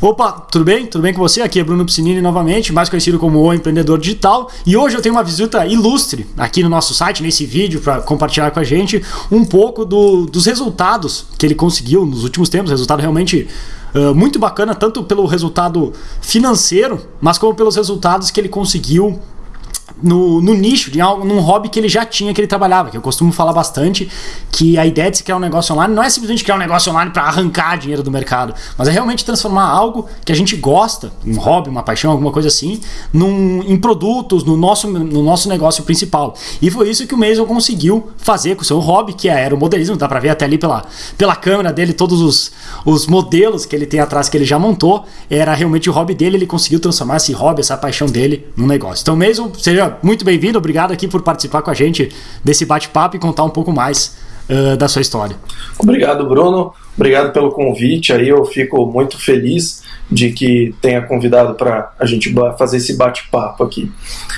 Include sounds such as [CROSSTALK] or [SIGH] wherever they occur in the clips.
Opa, tudo bem? Tudo bem com você? Aqui é Bruno Piscinini novamente, mais conhecido como o Empreendedor Digital. E hoje eu tenho uma visita ilustre aqui no nosso site, nesse vídeo, para compartilhar com a gente um pouco do, dos resultados que ele conseguiu nos últimos tempos. Resultado realmente uh, muito bacana, tanto pelo resultado financeiro, mas como pelos resultados que ele conseguiu no, no, nicho, de algo, num hobby que ele já tinha, que ele trabalhava. Que eu costumo falar bastante que a ideia de se criar um negócio online não é simplesmente criar um negócio online para arrancar dinheiro do mercado, mas é realmente transformar algo que a gente gosta, um hobby, uma paixão, alguma coisa assim, num, em produtos, no nosso, no nosso negócio principal. E foi isso que o Mason conseguiu fazer com o seu hobby, que é aeromodelismo. Dá para ver até ali pela, pela câmera dele todos os, os modelos que ele tem atrás que ele já montou. Era realmente o hobby dele, ele conseguiu transformar esse hobby, essa paixão dele num negócio. Então, Mason, seja muito bem-vindo, obrigado aqui por participar com a gente desse bate-papo e contar um pouco mais uh, da sua história. Obrigado, Bruno. Obrigado pelo convite. Aí eu fico muito feliz de que tenha convidado para a gente fazer esse bate-papo aqui.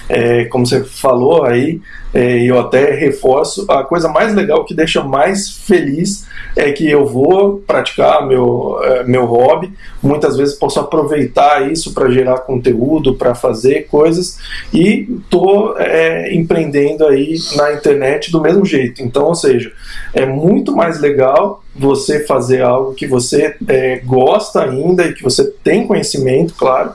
É, como você falou aí, é, eu até reforço, a coisa mais legal que deixa mais feliz é que eu vou praticar meu, é, meu hobby, muitas vezes posso aproveitar isso para gerar conteúdo, para fazer coisas e estou é, empreendendo aí na internet do mesmo jeito. Então, ou seja, é muito mais legal você fazer algo que você é, gosta ainda e que você tem conhecimento, claro,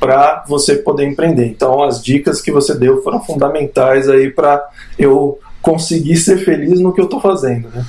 para você poder empreender. Então, as dicas que você deu foram fundamentais aí para eu conseguir ser feliz no que eu estou fazendo, né?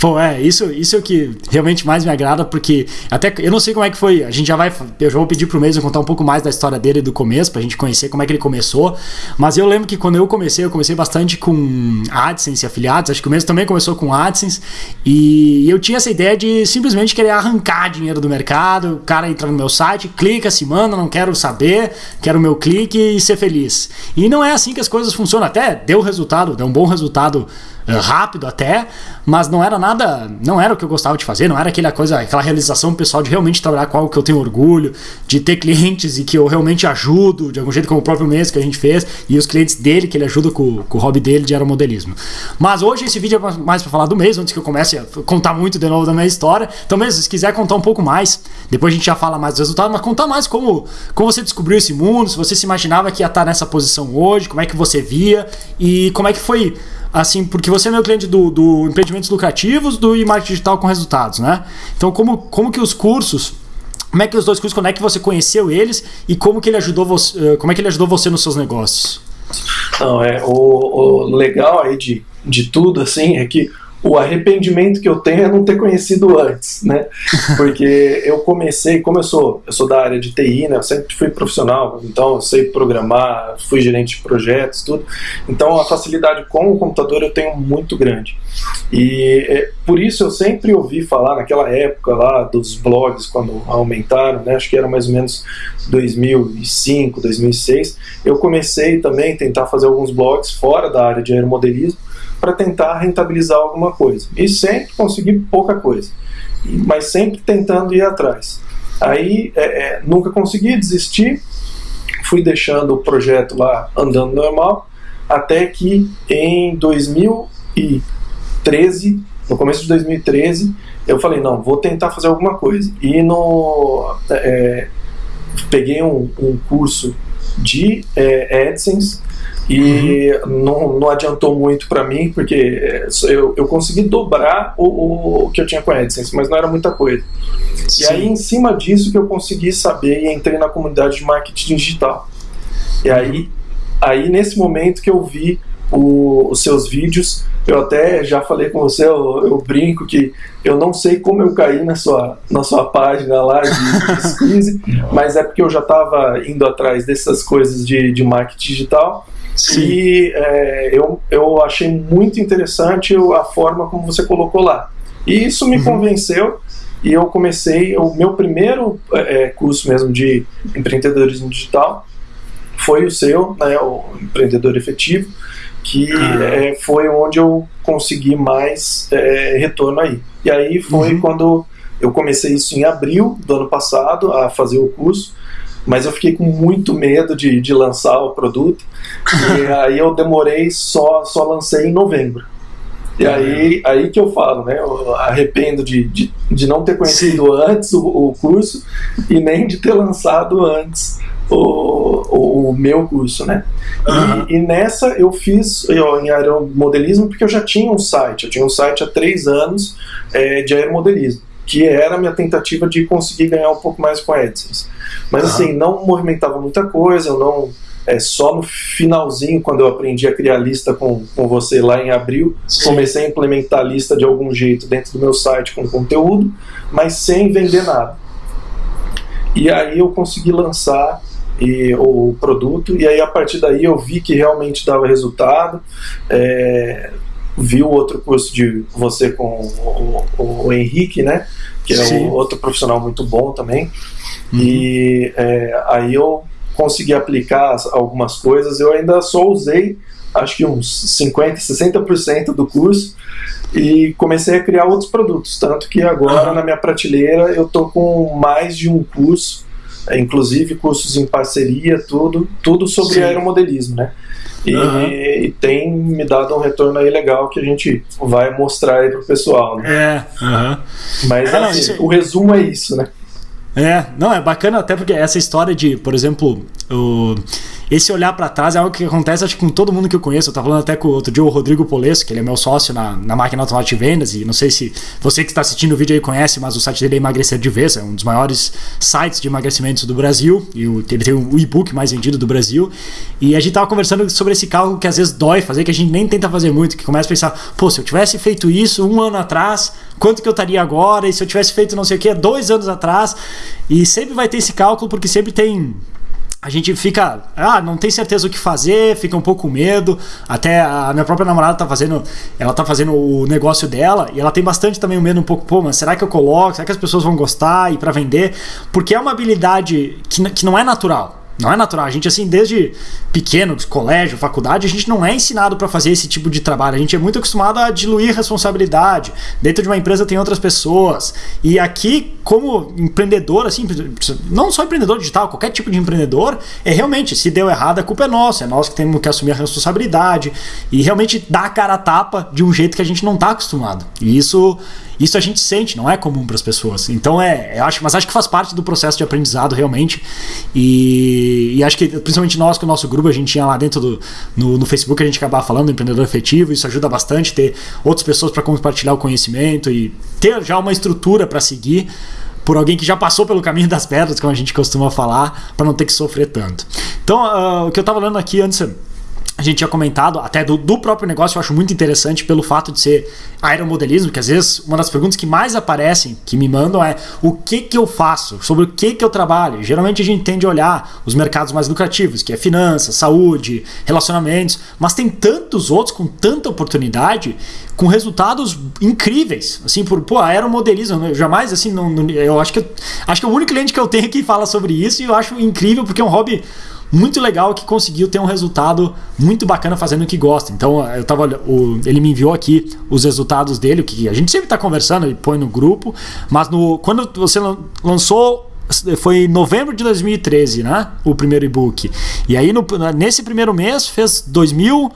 Pô, é, isso, isso é o que realmente mais me agrada, porque até eu não sei como é que foi. A gente já vai. Eu já vou pedir pro Mason contar um pouco mais da história dele do começo, pra gente conhecer como é que ele começou. Mas eu lembro que quando eu comecei, eu comecei bastante com AdSense e afiliados. Acho que o Mason também começou com AdSense. E eu tinha essa ideia de simplesmente querer arrancar dinheiro do mercado. O cara entra no meu site, clica, se manda, não quero saber, quero o meu clique e ser feliz. E não é assim que as coisas funcionam. Até deu resultado, deu um bom resultado rápido até, mas não era nada, não era o que eu gostava de fazer, não era aquela coisa, aquela realização pessoal de realmente trabalhar com algo que eu tenho orgulho, de ter clientes e que eu realmente ajudo, de algum jeito como o próprio mês que a gente fez, e os clientes dele que ele ajuda com, com o hobby dele de aeromodelismo. Mas hoje esse vídeo é mais para falar do mês, antes que eu comece a contar muito de novo da minha história. Então mesmo, se quiser contar um pouco mais, depois a gente já fala mais dos resultados, mas contar mais como, como você descobriu esse mundo, se você se imaginava que ia estar nessa posição hoje, como é que você via e como é que foi assim, porque você é meu cliente do, do empreendimentos lucrativos do e marketing digital com resultados, né? Então, como, como que os cursos como é que os dois cursos, quando é que você conheceu eles e como que ele ajudou você, eh, como é que ele ajudou você nos seus negócios? Não, é, o, o legal aí de, de tudo, assim, é que o arrependimento que eu tenho é não ter conhecido antes, né? [LAUGHS] Porque eu comecei, como eu sou, eu sou da área de TI, né? Eu sempre fui profissional, então eu sei programar, fui gerente de projetos, tudo. Então a facilidade com o computador eu tenho muito grande. E é, por isso eu sempre ouvi falar naquela época lá dos blogs quando aumentaram, né? Acho que era mais ou menos 2005, 2006. Eu comecei também a tentar fazer alguns blogs fora da área de aeromodelismo para tentar rentabilizar alguma coisa. E sempre consegui pouca coisa, mas sempre tentando ir atrás. Aí é, é, nunca consegui desistir, fui deixando o projeto lá andando normal, até que em 2013, no começo de 2013, eu falei, não, vou tentar fazer alguma coisa. E no, é, peguei um, um curso de é, AdSense e uhum. não, não adiantou muito para mim, porque é, eu, eu consegui dobrar o, o, que eu tinha com a AdSense, mas não era muita coisa. Sim. E aí, em cima disso, que eu consegui saber e entrei na comunidade de marketing digital. E aí, aí nesse momento que eu vi o, os seus vídeos, eu até já falei com você, eu, eu, brinco que eu não sei como eu caí na sua, na sua página lá de squeeze, [LAUGHS] mas é porque eu já estava indo atrás dessas coisas de, de marketing digital Sim. E é, eu, eu achei muito interessante a forma como você colocou lá. E isso me uhum. convenceu e eu comecei o meu primeiro é, é, curso mesmo de empreendedorismo digital foi o seu, né, o empreendedor efetivo, que uhum. é, foi onde eu consegui mais é, retorno aí. E aí foi uhum. quando eu comecei isso em abril do ano passado a fazer o curso mas eu fiquei com muito medo de, de lançar o produto. e [LAUGHS] aí eu demorei, só, só lancei em novembro. E aí, aí que eu falo, né? Eu arrependo de, de, de não ter conhecido Sim. antes o, o, curso e nem de ter lançado antes o, o, meu curso, né? Uhum. E, e, nessa eu fiz eu, em aeromodelismo porque eu já tinha um site. Eu tinha um site há três anos é, de aeromodelismo que era a minha tentativa de conseguir ganhar um pouco mais com a AdSense. Mas uhum. assim, não movimentava muita coisa, eu não é, só no finalzinho, quando eu aprendi a criar lista com, com você lá em abril, Sim. comecei a implementar a lista de algum jeito dentro do meu site com conteúdo, mas sem vender nada. E aí eu consegui lançar e, o produto, e aí a partir daí eu vi que realmente dava resultado. É, vi o outro curso de você com o, o, o Henrique, né? Que é um outro profissional muito bom também. Uhum. E é, aí eu consegui aplicar algumas coisas. Eu ainda só usei, acho que uns 50%, 60% do curso e comecei a criar outros produtos. Tanto que agora uhum. na minha prateleira eu tô com mais de um curso, inclusive cursos em parceria, tudo, tudo sobre Sim. aeromodelismo, né? E, uhum. e, tem me dado um retorno aí legal que a gente vai mostrar aí pro pessoal. Né? É, uhum. Mas é, assim, não, o resumo é isso, né? É, não, é bacana até porque essa história de, por exemplo, o, esse olhar para trás é algo que acontece acho que com todo mundo que eu conheço. Eu tava falando até com outro dia o Rodrigo Polesso, que ele é meu sócio na, na máquina automática de vendas, e não sei se você que está assistindo o vídeo aí conhece, mas o site dele é Emagrecer de Vez, é um dos maiores sites de emagrecimento do Brasil, e o, ele tem o e-book mais vendido do Brasil. E a gente tava conversando sobre esse cálculo que às vezes dói fazer, que a gente nem tenta fazer muito, que começa a pensar, pô, se eu tivesse feito isso um ano atrás, quanto que eu estaria agora? E se eu tivesse feito não sei o que dois anos atrás? E sempre vai ter esse cálculo, porque sempre tem a gente fica, ah, não tem certeza o que fazer, fica um pouco com medo. Até a minha própria namorada tá fazendo, ela tá fazendo o negócio dela e ela tem bastante também o medo um pouco, pô, mas será que eu coloco? Será que as pessoas vão gostar e para vender? Porque é uma habilidade que, que não é natural. Não é natural. A gente, assim, desde pequeno, colégio, faculdade, a gente não é ensinado para fazer esse tipo de trabalho. A gente é muito acostumado a diluir responsabilidade. Dentro de uma empresa tem outras pessoas. E aqui, como empreendedor, assim, não só empreendedor digital, qualquer tipo de empreendedor, é realmente, se deu errado, a culpa é nossa. É nós que temos que assumir a responsabilidade e realmente dar a cara a tapa de um jeito que a gente não está acostumado. E isso isso a gente sente, não é comum para as pessoas. Então é, acho, mas acho que faz parte do processo de aprendizado realmente. E, e, acho que principalmente nós com o nosso grupo a gente tinha lá dentro do no, no Facebook a gente acabava falando do empreendedor efetivo, isso ajuda bastante ter outras pessoas para compartilhar o conhecimento e ter já uma estrutura para seguir por alguém que já passou pelo caminho das pedras, como a gente costuma falar, para não ter que sofrer tanto. Então, uh, o que eu estava falando aqui antes a gente tinha comentado, até do, do, próprio negócio, eu acho muito interessante pelo fato de ser aeromodelismo, que às vezes uma das perguntas que mais aparecem, que me mandam é o que que eu faço, sobre o que que eu trabalho. Geralmente a gente tende a olhar os mercados mais lucrativos, que é finanças, saúde, relacionamentos, mas tem tantos outros com tanta oportunidade, com resultados incríveis, assim, por, pô, aeromodelismo, eu jamais, assim, não, não, eu acho que, acho que é o único cliente que eu tenho que fala sobre isso e eu acho incrível porque é um hobby muito legal que conseguiu ter um resultado muito bacana fazendo o que gosta. Então, eu tava, o, ele me enviou aqui os resultados dele, que a gente sempre está conversando e põe no grupo, mas no, quando você lançou foi em novembro de 2013, né? O primeiro e-book. E aí, no, nesse primeiro mês, fez 2.000.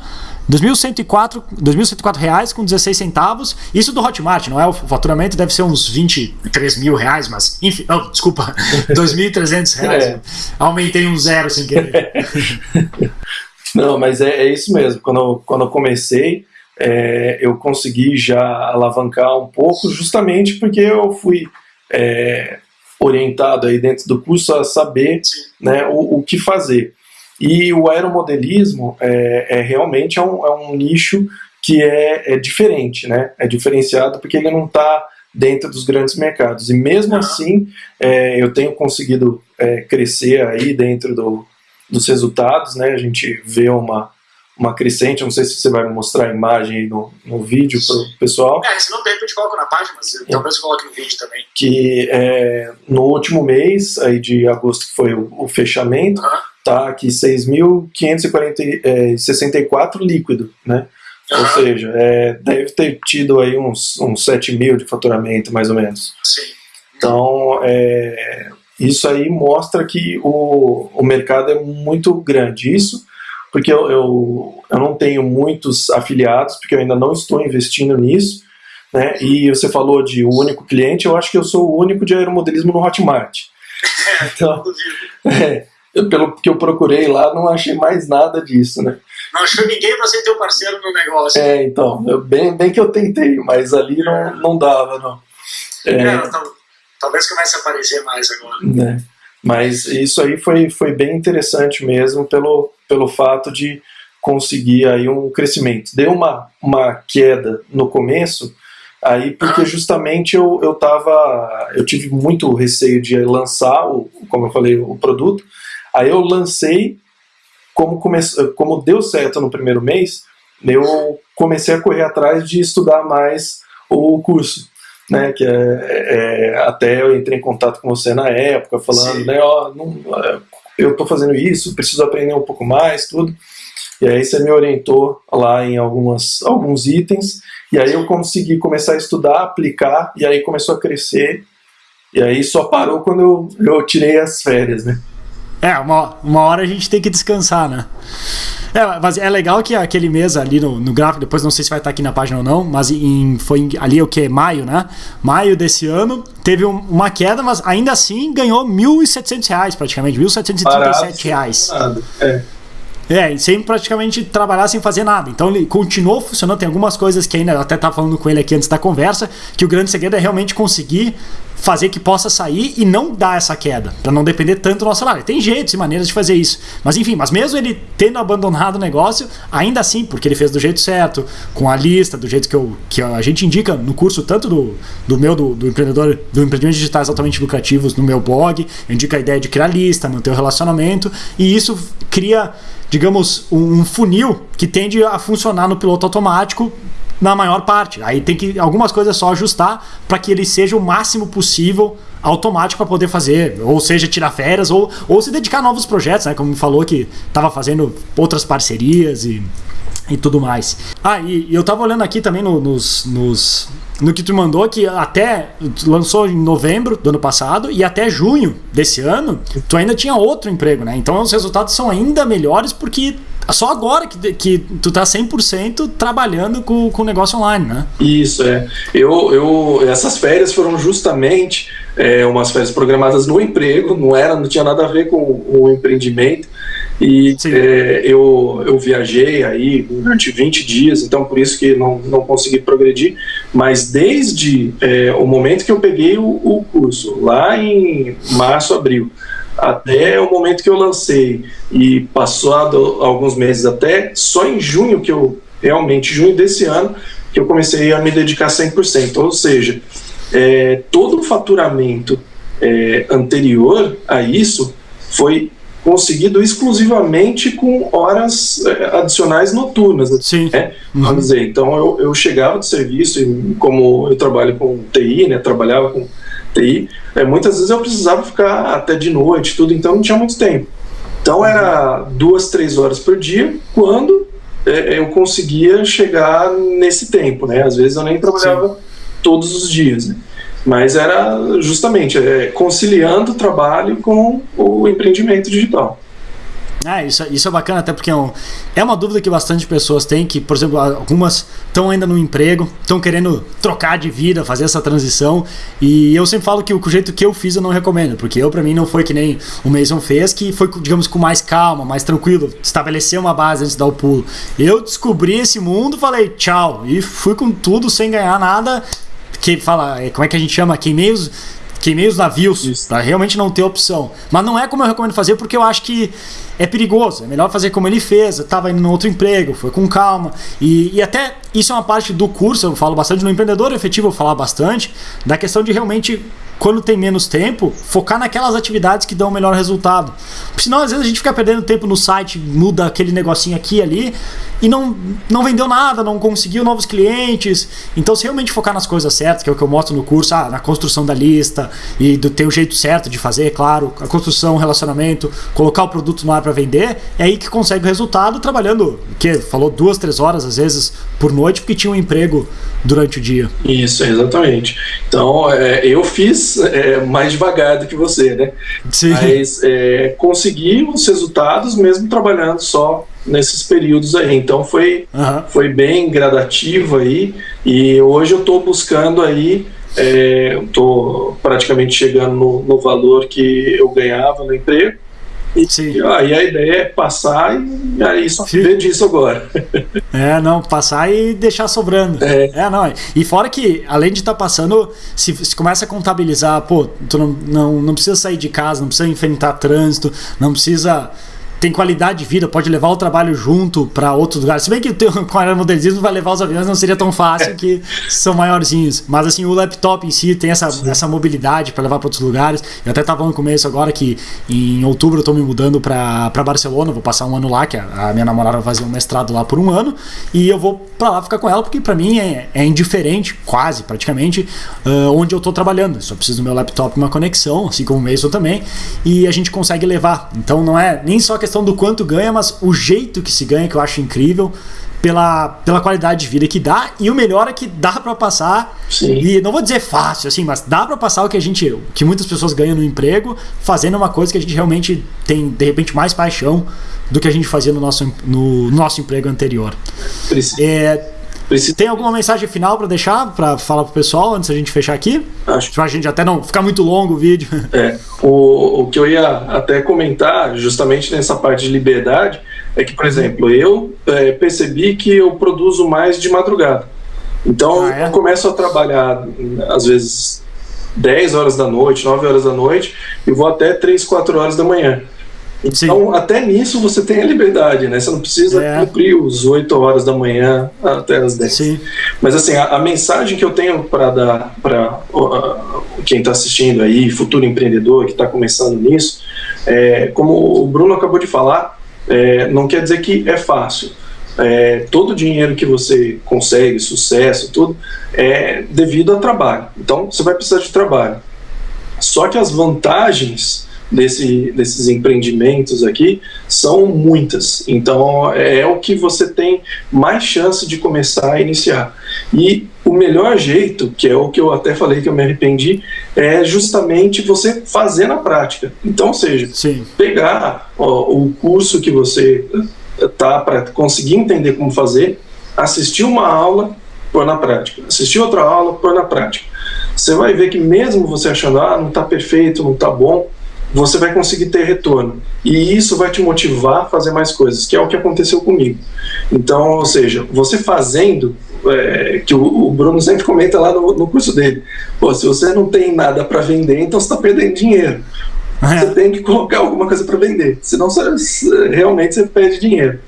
2.104, 2.104 reais com 16 centavos. Isso do Hotmart, não é? O faturamento deve ser uns 23 mil reais, mas enfim, oh, desculpa, [LAUGHS] 2.300 reais. É. Aumentei um zero sem querer. [LAUGHS] Não, mas é, é isso mesmo. Quando eu, quando eu comecei, é, eu consegui já alavancar um pouco, justamente porque eu fui é, orientado aí dentro do curso a saber né, o, o que fazer. E o aeromodelismo é, é realmente é um, é um, nicho que é, é, diferente, né? É diferenciado porque ele não está dentro dos grandes mercados. E mesmo assim, é, eu tenho conseguido é, crescer aí dentro do, dos resultados, né? A gente vê uma, uma crescente, não sei se você vai mostrar a imagem aí no, no vídeo para o pessoal. É, se não tem, a gente coloca na página, mas é. talvez coloque no vídeo também. Que é, no último mês aí de agosto, que foi o, o fechamento, uhum tá aqui 6.564 é, líquido, né? Uhum. Ou seja, é, deve ter tido aí uns, uns 7 mil de faturamento, mais ou menos. Sim. Então, é, isso aí mostra que o, o mercado é muito grande. Isso porque eu, eu, eu não tenho muitos afiliados, porque eu ainda não estou investindo nisso, né? E você falou de o único cliente, eu acho que eu sou o único de aeromodelismo no Hotmart. [LAUGHS] Então, é, pelo que eu procurei lá, não achei mais nada disso, né? Não achou ninguém para ser teu parceiro no negócio. É, então, eu, bem, bem que eu tentei, mas ali não, não dava, não. É, é, talvez comece a aparecer mais agora. Né? Mas isso aí foi, foi bem interessante mesmo pelo, pelo fato de conseguir aí um crescimento. Deu uma, uma queda no começo, aí porque justamente eu, eu tava, eu tive muito receio de lançar, o, como eu falei, o produto, aí eu lancei, como, come, como deu certo no primeiro mês, eu comecei a correr atrás de estudar mais o curso né, que é, é, até eu entrei em contato com você na época, falando, Sim. né, ó, não, eu estou fazendo isso, preciso aprender um pouco mais, tudo. E aí você me orientou lá em algumas, alguns itens, e aí eu consegui começar a estudar, aplicar, e aí começou a crescer, e aí só parou quando eu, eu tirei as férias, né? É, uma, uma hora a gente tem que descansar, né? É, mas é legal que aquele mês ali no, no gráfico, depois não sei se vai estar aqui na página ou não, mas em, foi ali o que? Maio, né? Maio desse ano teve um, uma queda, mas ainda assim ganhou R$ 1.700 praticamente, 1.737 reais. É. É, sem praticamente trabalhar sem fazer nada. Então ele continuou funcionando. Tem algumas coisas que ainda até estava falando com ele aqui antes da conversa, que o grande segredo é realmente conseguir fazer que possa sair e não dar essa queda, para não depender tanto do nosso salário. Tem jeitos e maneiras de fazer isso. Mas enfim, mas mesmo ele tendo abandonado o negócio, ainda assim, porque ele fez do jeito certo, com a lista, do jeito que, eu, que a gente indica no curso, tanto do, do meu, do, do empreendedor, do empreendimento digitais altamente lucrativos no meu blog, eu indico a ideia de criar lista, manter o relacionamento, e isso cria, digamos, um funil que tende a funcionar no piloto automático na maior parte. Aí tem que algumas coisas só ajustar para que ele seja o máximo possível automático para poder fazer, ou seja, tirar férias ou, ou se dedicar a novos projetos, né? Como falou que estava fazendo outras parcerias e, e tudo mais. Ah, e, eu estava olhando aqui também no, nos, nos no que tu mandou que até lançou em novembro do ano passado e até junho desse ano, tu ainda tinha outro emprego, né? Então os resultados são ainda melhores porque só agora que, que tu tá 100% trabalhando com o negócio online, né? Isso, é. Eu, eu, essas férias foram justamente é, umas férias programadas no emprego, não era, não tinha nada a ver com o empreendimento. E é, eu, eu viajei aí durante 20 dias, então por isso que não, não consegui progredir. Mas desde é, o momento que eu peguei o, o curso, lá em março, abril, até o momento que eu lancei e passado alguns meses até, só em junho que eu, realmente, junho desse ano, que eu comecei a me dedicar 100%. Ou seja, é, todo o faturamento é, anterior a isso foi conseguido exclusivamente com horas é, adicionais noturnas. Sim. Né? Uhum. Vamos dizer, então eu, eu chegava de serviço, e como eu trabalho com TI, né, trabalhava com TI, é, muitas vezes eu precisava ficar até de noite, tudo, então não tinha muito tempo. Então era duas, três horas por dia, quando é, eu conseguia chegar nesse tempo, né? Às vezes eu nem trabalhava Sim. todos os dias, né? Mas era justamente é, conciliando o trabalho com o empreendimento digital. Ah, isso, isso é bacana, até porque é, um, é uma dúvida que bastante pessoas têm, que, por exemplo, algumas estão ainda no emprego, estão querendo trocar de vida, fazer essa transição, e eu sempre falo que o, o jeito que eu fiz eu não recomendo, porque eu, para mim, não foi que nem o Mason fez, que foi, digamos, com mais calma, mais tranquilo, estabelecer uma base antes de dar o pulo. Eu descobri esse mundo, falei tchau, e fui com tudo sem ganhar nada, que fala, é, como é que a gente chama? Queimei os, queimei os navios, para realmente não ter opção. Mas não é como eu recomendo fazer, porque eu acho que é perigoso. É melhor fazer como ele fez. Eu estava indo no outro emprego, foi com calma. E, e até isso é uma parte do curso, eu falo bastante no empreendedor efetivo, eu falar bastante, da questão de realmente quando tem menos tempo, focar naquelas atividades que dão o melhor resultado. Porque senão, às vezes, a gente fica perdendo tempo no site, muda aquele negocinho aqui e ali, e não, não vendeu nada, não conseguiu novos clientes. Então, se realmente focar nas coisas certas, que é o que eu mostro no curso, ah, na construção da lista, e do ter o jeito certo de fazer, claro, a construção, relacionamento, colocar o produto no ar para vender, é aí que consegue o resultado trabalhando, que falou duas, três horas, às vezes, por noite, porque tinha um emprego durante o dia. Isso, exatamente. Então, é, eu fiz é, mais devagar do que você, né? Sim. Mas é, consegui os resultados mesmo trabalhando só nesses períodos aí. Então foi, uhum. foi bem gradativo aí e hoje eu estou buscando aí estou é, praticamente chegando no, no, valor que eu ganhava no emprego e, Sim. aí a ideia é passar e aí só viver disso agora. [LAUGHS] É, não, passar e deixar sobrando. É, é não. E fora que, além de estar tá passando, se, se começa a contabilizar, pô, tu não, não, não precisa sair de casa, não precisa enfrentar trânsito, não precisa tem qualidade de vida, pode levar o trabalho junto para outros lugares. Se bem que [LAUGHS] com aeromodelismo vai levar os aviões não seria tão fácil que são maiorzinhos. Mas assim, o laptop em si tem essa, essa mobilidade para levar para outros lugares. Eu até estava no começo agora que em outubro eu estou me mudando para Barcelona, vou passar um ano lá, que a, a, minha namorada vai fazer um mestrado lá por um ano, e eu vou para lá ficar com ela, porque para mim é, é, indiferente, quase, praticamente, uh, onde eu estou trabalhando. Eu só preciso do meu laptop e uma conexão, assim como o Mason também, e a gente consegue levar. Então não é nem só questão questão do quanto ganha, mas o jeito que se ganha, que eu acho incrível, pela, pela qualidade de vida que dá. E o melhor é que dá para passar. Sim. E não vou dizer fácil, assim, mas dá para passar o que a gente. que muitas pessoas ganham no emprego, fazendo uma coisa que a gente realmente tem, de repente, mais paixão do que a gente fazia no nosso, no nosso emprego anterior. É, Precisa... Tem alguma mensagem final para deixar, para falar pro pessoal antes da gente fechar aqui? Acho. Pra gente até não ficar muito longo o vídeo. [LAUGHS] É, o, o que eu ia até comentar, justamente nessa parte de liberdade, é que, por exemplo, eu é, percebi que eu produzo mais de madrugada. Então, ah, é? eu começo a trabalhar, às vezes, 10 horas da noite, 9 horas da noite, e vou até 3, 4 horas da manhã. Então, Sim. até nisso você tem a liberdade, né? Você não precisa é. cumprir os 8 horas da manhã até as 10. Sim. Mas, assim, a, a mensagem que eu tenho para dar para uh, quem está assistindo aí, futuro empreendedor que está começando nisso, é, como o Bruno acabou de falar, é, não quer dizer que é fácil. É, todo o dinheiro que você consegue, sucesso, tudo, é devido ao trabalho. Então, você vai precisar de trabalho. Só que as vantagens desse, desses empreendimentos aqui são muitas. Então é, é o que você tem mais chance de começar a iniciar. E o melhor jeito, que é o que eu até falei que eu me arrependi, é justamente você fazer na prática. Então, ou seja, Sim. pegar ó, o curso que você tá para conseguir entender como fazer, assistir uma aula, pôr na prática. Assistir outra aula, pôr na prática. Você vai ver que mesmo você achando, ah, não está perfeito, não está bom, você vai conseguir ter retorno. E isso vai te motivar a fazer mais coisas, que é o que aconteceu comigo. Então, ou seja, você fazendo, é, que o, o, Bruno sempre comenta lá no, no curso dele, pô, se você não tem nada para vender, então você está perdendo dinheiro. É. Você tem que colocar alguma coisa para vender, senão você, realmente você perde dinheiro.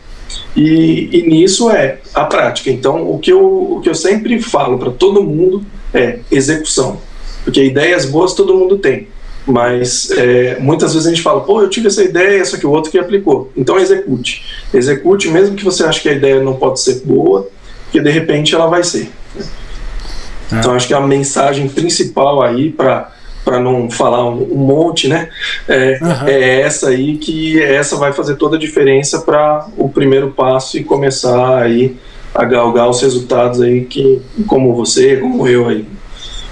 E, e, nisso é a prática. Então, o que eu, o que eu sempre falo para todo mundo é execução. Porque ideias boas todo mundo tem. Mas é, muitas vezes a gente fala, pô, eu tive essa ideia, só que o outro que aplicou. Então execute. Execute, mesmo que você ache que a ideia não pode ser boa, porque de repente ela vai ser. É. Então acho que a mensagem principal aí para para não falar um, um, monte, né? É, uhum. é, essa aí que essa vai fazer toda a diferença para o primeiro passo e começar aí a galgar os resultados aí que como você, como eu aí.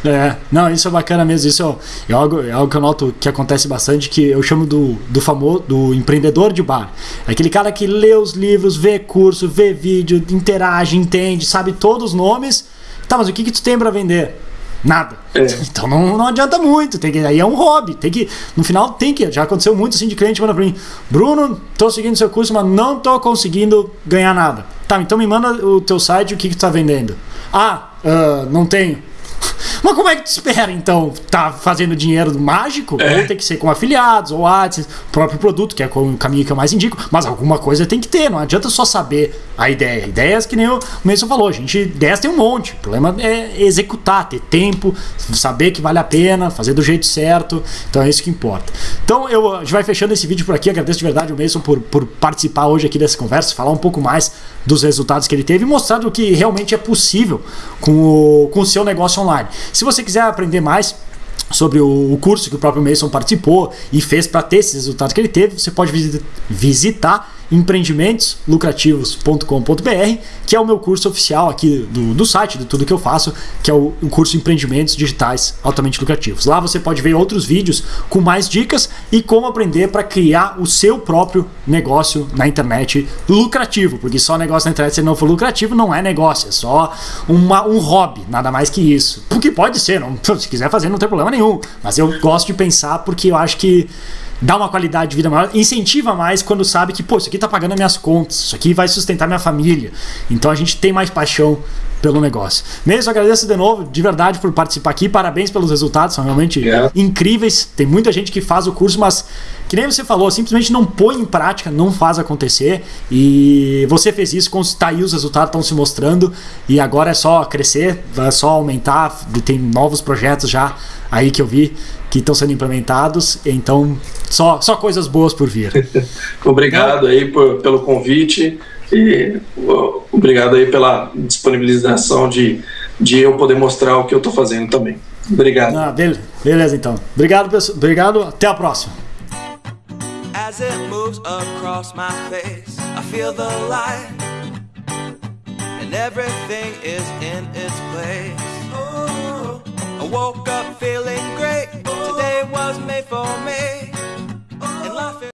É, não, isso é bacana mesmo. Isso é, é, algo, é algo que eu noto que acontece bastante, que eu chamo do, do famoso do empreendedor de bar. É aquele cara que lê os livros, vê curso, vê vídeo, interage, entende, sabe todos os nomes. Tá, mas o que, que tu tem para vender? Nada. É. Então não, não adianta muito. Tem que, aí é um hobby. Tem que, no final tem que. Já aconteceu muito assim de cliente manda pra mim: Bruno, tô seguindo seu curso, mas não tô conseguindo ganhar nada. Tá, então me manda o teu site, o que, que tu tá vendendo. Ah, uh, não tenho. [LAUGHS] Mas como é que tu espera, então, tá fazendo dinheiro mágico? É. Ou tem que ser com afiliados, ou AdSense, próprio produto, que é o caminho que eu mais indico. Mas alguma coisa tem que ter, não adianta só saber a ideia. Ideias que nem o Mason falou, a gente, ideias tem um monte. O problema é executar, ter tempo, saber que vale a pena, fazer do jeito certo. Então é isso que importa. Então eu, a gente vai fechando esse vídeo por aqui. Agradeço de verdade o Mason por, por participar hoje aqui dessa conversa, falar um pouco mais dos resultados que ele teve e mostrar o que realmente é possível com o, com o seu negócio online. Se você quiser aprender mais, sobre o, curso que o próprio Mason participou e fez para ter esses resultados que ele teve, você pode visitar empreendimentoslucrativos.com.br, que é o meu curso oficial aqui do, do site, de tudo que eu faço, que é o, o curso Empreendimentos Digitais Altamente Lucrativos. Lá você pode ver outros vídeos com mais dicas e como aprender para criar o seu próprio negócio na internet lucrativo, porque só negócio na internet se não for lucrativo não é negócio, é só uma, um hobby, nada mais que isso. Porque pode ser, não, [LAUGHS] se quiser fazer não tem problema nenhum, mas eu gosto de pensar porque eu acho que dá uma qualidade de vida maior, incentiva mais quando sabe que, pô, isso aqui tá pagando as minhas contas, isso aqui vai sustentar minha família. Então a gente tem mais paixão pelo negócio. Mesmo agradeço de novo, de verdade, por participar aqui. Parabéns pelos resultados, são realmente yeah. incríveis. Tem muita gente que faz o curso, mas que nem você falou, simplesmente não põe em prática, não faz acontecer. E você fez isso, tá aí os resultados estão se mostrando. E agora é só crescer, é só aumentar. Tem novos projetos já aí que eu vi que estão sendo implementados. Então, só, só coisas boas por vir. [LAUGHS] Obrigado aí por, pelo convite e obrigado aí pela disponibilização de, de eu poder mostrar o que eu estou fazendo também. Obrigado. Ah, beleza, então. Obrigado, pessoal. Obrigado. Até a próxima. As it moves across my face, I feel the light, and everything is in its place. Woke up feeling great. Today was made for me.